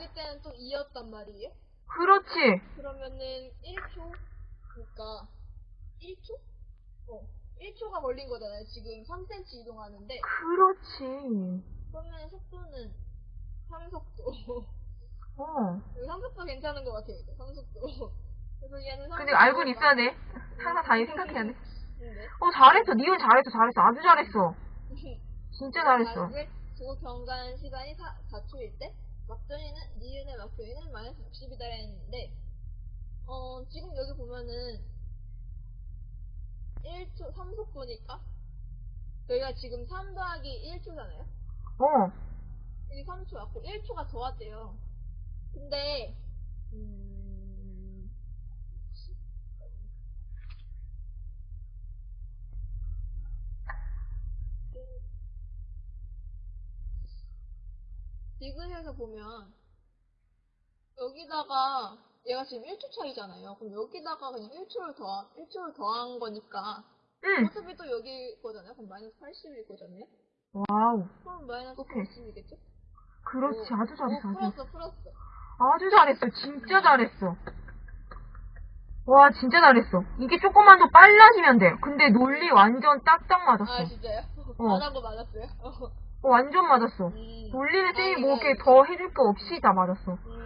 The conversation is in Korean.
시간은 또 2였단 말이에요. 그렇지. 그러면은 1초? 그러니까 1초? 어. 1초가 걸린 거잖아요. 지금 3cm 이동하는데. 그렇지. 그러면 속도는 3속도. 어. 여기 3속도 괜찮은 것 같아요. 3속도. 그래서 얘는 근데 알고는 있어야 돼. 항상 다 생각해야 돼. 네. 어, 잘했어. 니은 잘했어, 잘했어. 아주 잘했어. 진짜 잘했어. 조 경관 시간이 4, 4초일 때 막전이는 니은의 막전이는 마이너스 60이다 했는데 어 지금 여기 보면은 1초 3속도니까 여기가 지금 3 더하기 1초잖아요 어. 여기 3초 왔고 1초가 더 왔대요 근데 음... 디귿에서 보면 여기다가 얘가 지금 1초 차이잖아요. 그럼 여기다가 그냥 1초를 더 1초를 더한 거니까 응. 어차피 또 여기 거잖아요. 그럼 마이너스 80일 거잖아요. Wow. 그럼 마이너스 오케이. 80이겠죠? 그렇지. 아주 잘했어. 오, 아주, 풀었어, 풀었어. 아주 잘했어. 진짜 잘했어. 와, 진짜 잘했어. 이게 조금만 더 빨라지면 돼. 근데 논리 완전 딱딱 맞았어. 아 진짜요? 어. 안한거 맞았어요? 어, 완전 맞았어. 음. 논리는 쌤이 아, 뭐 이렇게 더 해줄 거 없이 다 맞았어. 음,